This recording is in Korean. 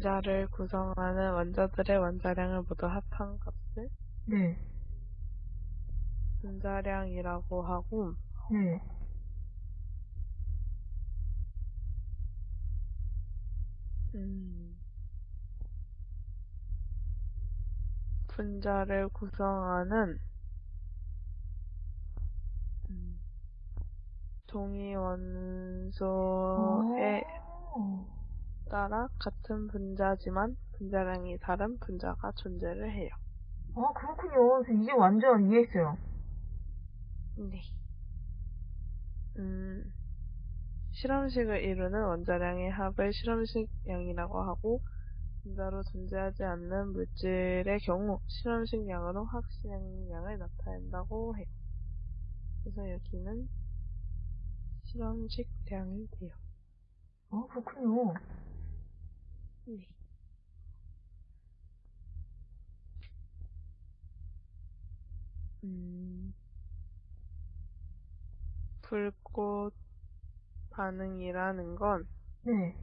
분자를 구성하는 원자들의 원자량을 모두 합한 값을 네. 분자량이라고 하고 네. 음, 분자를 구성하는 음, 동위 원소에 어. 따라 같은 분자지만 분자량이 다른 분자가 존재를 해요. 아, 그렇군요. 저 이제 완전 이해했어요. 네. 음, 실험식을 이루는 원자량의 합을 실험식량이라고 하고 분자로 존재하지 않는 물질의 경우 실험식량으로 확실량을 나타낸다고 해요. 그래서 여기는 실험식량이 돼요. 아, 그렇군요. 네. 음, 불꽃 반응이라는 건 네.